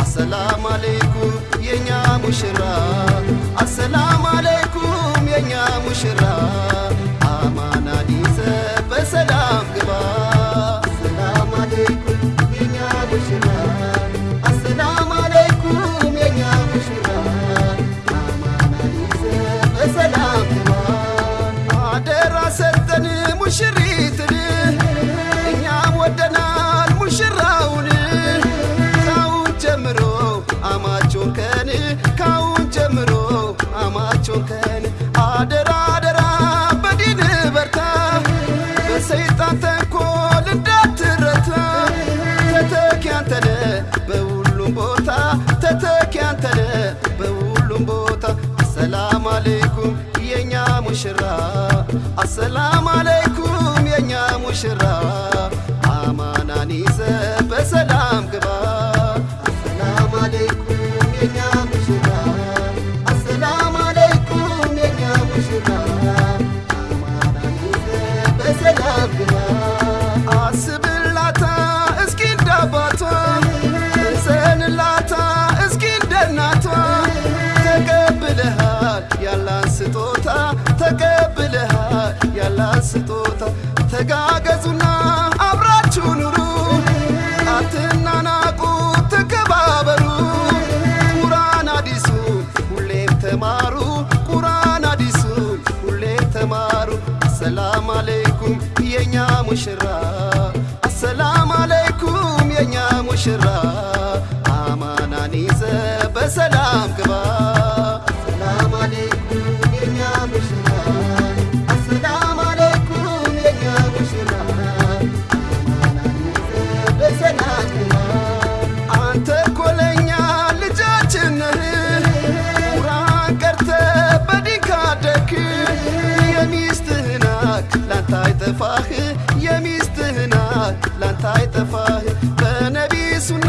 አሰላም አለይኩም የኛ ሙሽራ አሰላም አለይኩም የኛ ሙሽራ አሰላም አለይኩም የኛ ሙሽራ ስጦታ ተጋገዙና አብራችሁ ኑሩ። አትናናቁ ተከባበሩ። ቁርአን አዲሱን ሁሌም ተማሩ። ቁርአን አዲሱን ሁሌም ተማሩ። አሰላም አለይኩም የኛ ሙሽራ አይጠፋህ የሚስትህን ሀቅ ላንተ አይጠፋህ። በነቢ ሱና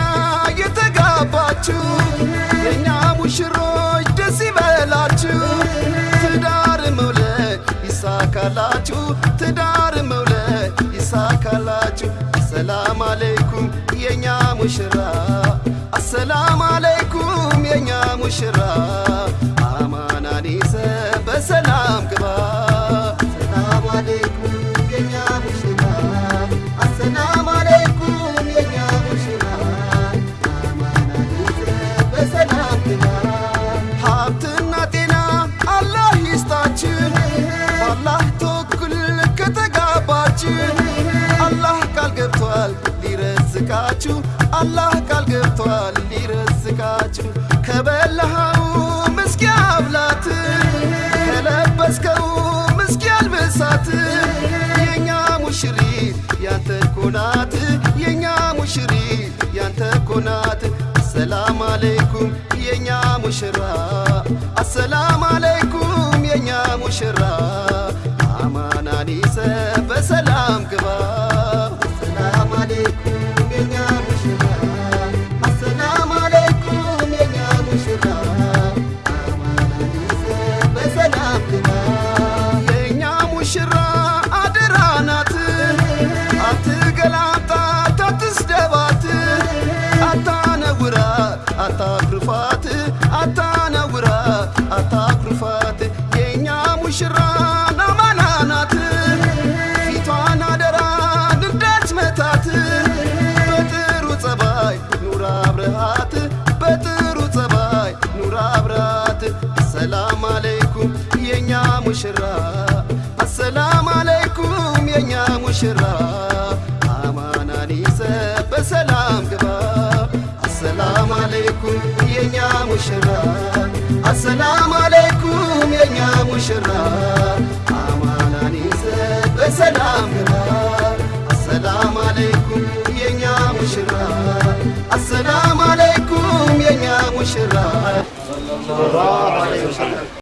የተጋባችሁ የእኛ ሙሽሮች ደስ ይበላችሁ። ትዳር መውለድ ይሳካላችሁ ትዳር መውለድ ይሳካላችሁ። አሰላም አለይኩም የኛ ሙሽራ አሰላም አለይኩም የኛ ሙሽራ። አማናን ይዘ በሰላም ግባ ሀብትና ጤና አላህ ይስጣችሁ በአላህ ተወኩል ከተጋባችሁ አላህ ቃል ገብቷል ሊረዝቃችሁ አላህ ቃል ገብቷል ሊረዝቃችሁ ከበላኸው ምስኪ አብላት ከለበስከው ምስኪ አልብሳት የኛ ሙሽሪት ያንተ ኮናት የኛ ሙሽሪት ያንተ ኮናት አሰላም አለይኩም ሙሽራ አሰላም አለይኩም የእኛ ሙሽራ አማናን ይዘ በሰላም ግባ። አሰላም አለይኩም የእኛ ሙሽራ አሰላም አለይኩም የእኛ ሙሽራ አማናን ይዘ በሰላም ግባ። አሰላም አለይኩም የእኛ ሙሽራ አሰላም አለይኩም የእኛ ሙሽራ